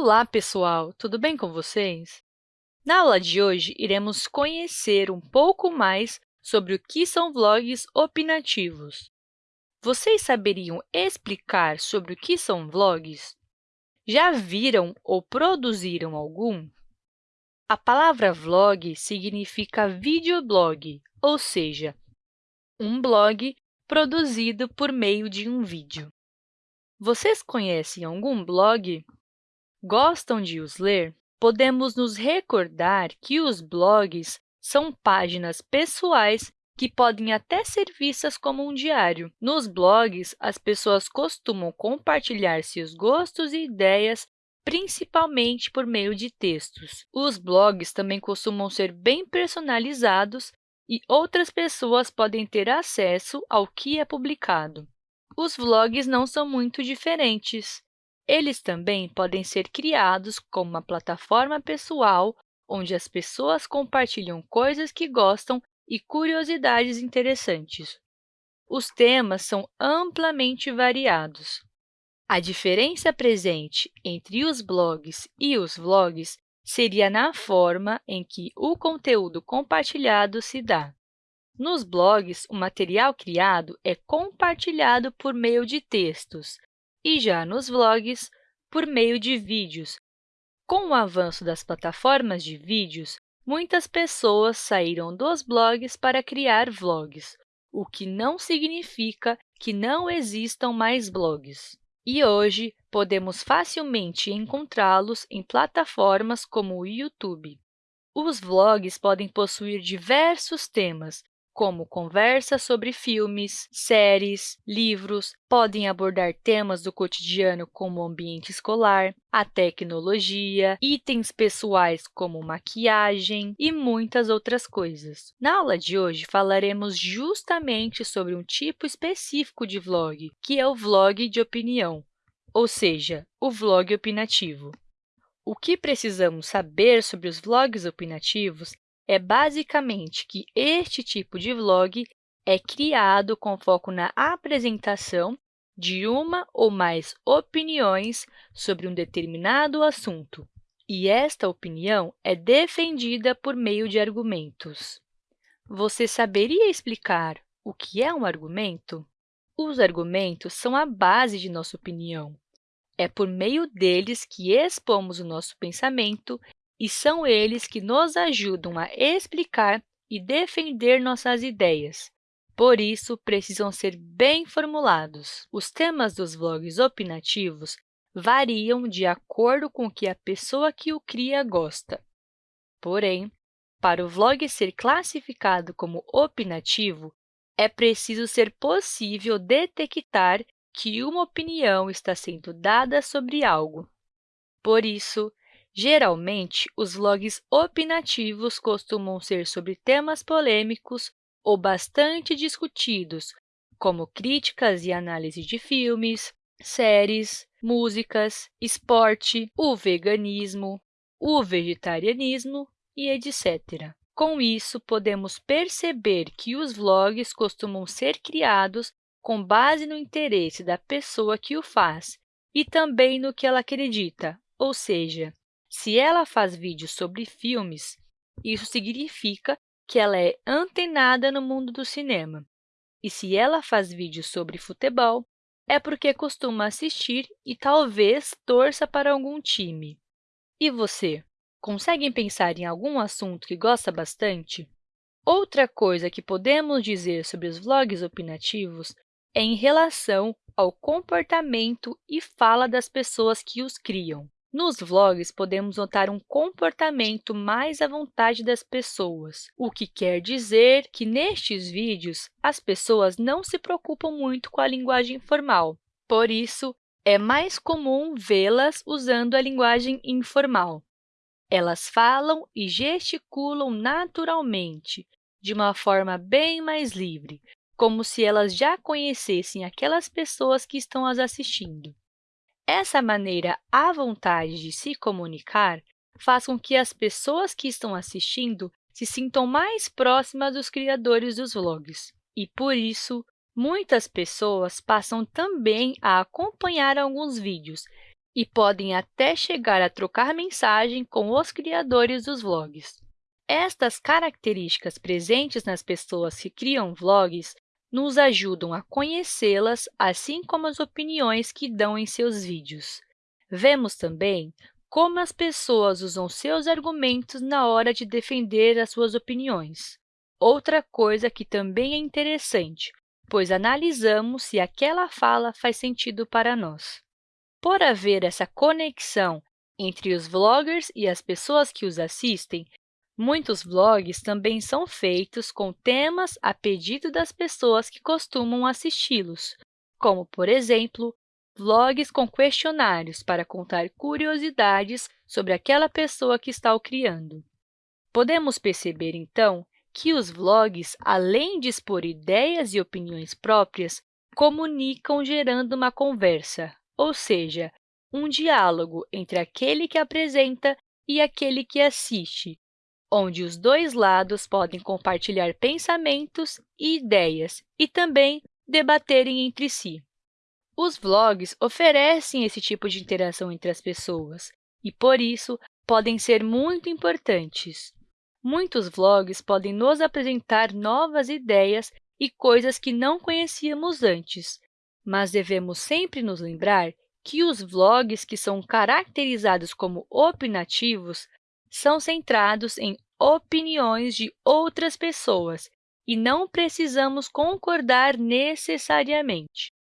Olá, pessoal! Tudo bem com vocês? Na aula de hoje, iremos conhecer um pouco mais sobre o que são vlogs opinativos. Vocês saberiam explicar sobre o que são vlogs? Já viram ou produziram algum? A palavra vlog significa videoblog, ou seja, um blog produzido por meio de um vídeo. Vocês conhecem algum blog? Gostam de os ler? Podemos nos recordar que os blogs são páginas pessoais que podem até ser vistas como um diário. Nos blogs, as pessoas costumam compartilhar seus gostos e ideias, principalmente por meio de textos. Os blogs também costumam ser bem personalizados e outras pessoas podem ter acesso ao que é publicado. Os vlogs não são muito diferentes. Eles também podem ser criados como uma plataforma pessoal, onde as pessoas compartilham coisas que gostam e curiosidades interessantes. Os temas são amplamente variados. A diferença presente entre os blogs e os vlogs seria na forma em que o conteúdo compartilhado se dá. Nos blogs, o material criado é compartilhado por meio de textos, e já nos vlogs, por meio de vídeos. Com o avanço das plataformas de vídeos, muitas pessoas saíram dos blogs para criar vlogs, o que não significa que não existam mais blogs. E hoje, podemos facilmente encontrá-los em plataformas como o YouTube. Os vlogs podem possuir diversos temas, como conversas sobre filmes, séries, livros, podem abordar temas do cotidiano como o ambiente escolar, a tecnologia, itens pessoais como maquiagem e muitas outras coisas. Na aula de hoje, falaremos justamente sobre um tipo específico de vlog, que é o vlog de opinião, ou seja, o vlog opinativo. O que precisamos saber sobre os vlogs opinativos é basicamente que este tipo de vlog é criado com foco na apresentação de uma ou mais opiniões sobre um determinado assunto, e esta opinião é defendida por meio de argumentos. Você saberia explicar o que é um argumento? Os argumentos são a base de nossa opinião. É por meio deles que expomos o nosso pensamento e são eles que nos ajudam a explicar e defender nossas ideias. Por isso, precisam ser bem formulados. Os temas dos vlogs opinativos variam de acordo com o que a pessoa que o cria gosta. Porém, para o vlog ser classificado como opinativo, é preciso ser possível detectar que uma opinião está sendo dada sobre algo. Por isso, Geralmente, os vlogs opinativos costumam ser sobre temas polêmicos ou bastante discutidos, como críticas e análise de filmes, séries, músicas, esporte, o veganismo, o vegetarianismo e etc. Com isso, podemos perceber que os vlogs costumam ser criados com base no interesse da pessoa que o faz e também no que ela acredita, ou seja, se ela faz vídeos sobre filmes, isso significa que ela é antenada no mundo do cinema. E se ela faz vídeos sobre futebol, é porque costuma assistir e talvez torça para algum time. E você? Conseguem pensar em algum assunto que gosta bastante? Outra coisa que podemos dizer sobre os vlogs opinativos é em relação ao comportamento e fala das pessoas que os criam. Nos vlogs, podemos notar um comportamento mais à vontade das pessoas, o que quer dizer que, nestes vídeos, as pessoas não se preocupam muito com a linguagem formal. Por isso, é mais comum vê-las usando a linguagem informal. Elas falam e gesticulam naturalmente, de uma forma bem mais livre, como se elas já conhecessem aquelas pessoas que estão as assistindo. Essa maneira à vontade de se comunicar faz com que as pessoas que estão assistindo se sintam mais próximas dos criadores dos vlogs. E, por isso, muitas pessoas passam também a acompanhar alguns vídeos e podem até chegar a trocar mensagem com os criadores dos vlogs. Estas características presentes nas pessoas que criam vlogs nos ajudam a conhecê-las, assim como as opiniões que dão em seus vídeos. Vemos também como as pessoas usam seus argumentos na hora de defender as suas opiniões. Outra coisa que também é interessante, pois analisamos se aquela fala faz sentido para nós. Por haver essa conexão entre os vloggers e as pessoas que os assistem, muitos vlogs também são feitos com temas a pedido das pessoas que costumam assisti-los, como, por exemplo, vlogs com questionários para contar curiosidades sobre aquela pessoa que está o criando. Podemos perceber, então, que os vlogs, além de expor ideias e opiniões próprias, comunicam gerando uma conversa, ou seja, um diálogo entre aquele que apresenta e aquele que assiste, onde os dois lados podem compartilhar pensamentos e ideias e também debaterem entre si. Os vlogs oferecem esse tipo de interação entre as pessoas e, por isso, podem ser muito importantes. Muitos vlogs podem nos apresentar novas ideias e coisas que não conhecíamos antes, mas devemos sempre nos lembrar que os vlogs que são caracterizados como opinativos são centrados em opiniões de outras pessoas e não precisamos concordar necessariamente.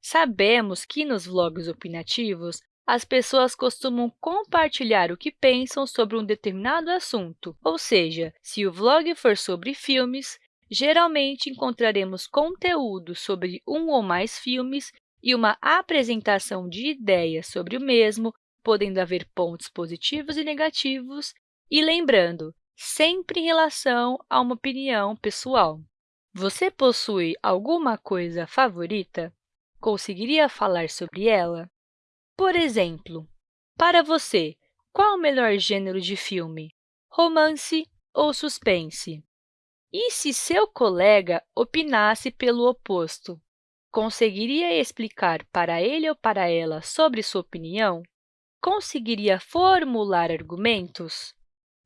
Sabemos que nos vlogs opinativos, as pessoas costumam compartilhar o que pensam sobre um determinado assunto, ou seja, se o vlog for sobre filmes, geralmente encontraremos conteúdo sobre um ou mais filmes e uma apresentação de ideias sobre o mesmo, podendo haver pontos positivos e negativos, e lembrando, sempre em relação a uma opinião pessoal. Você possui alguma coisa favorita? Conseguiria falar sobre ela? Por exemplo, para você, qual o melhor gênero de filme? Romance ou suspense? E se seu colega opinasse pelo oposto? Conseguiria explicar para ele ou para ela sobre sua opinião? Conseguiria formular argumentos?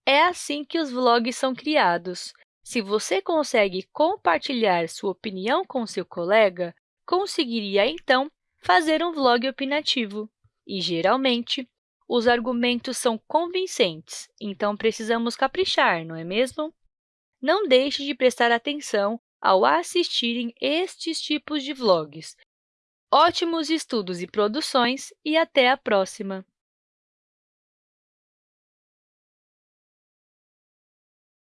É assim que os vlogs são criados. Se você consegue compartilhar sua opinião com seu colega, conseguiria, então, fazer um vlog opinativo. E, geralmente, os argumentos são convincentes, então precisamos caprichar, não é mesmo? Não deixe de prestar atenção ao assistirem estes tipos de vlogs. Ótimos estudos e produções e até a próxima!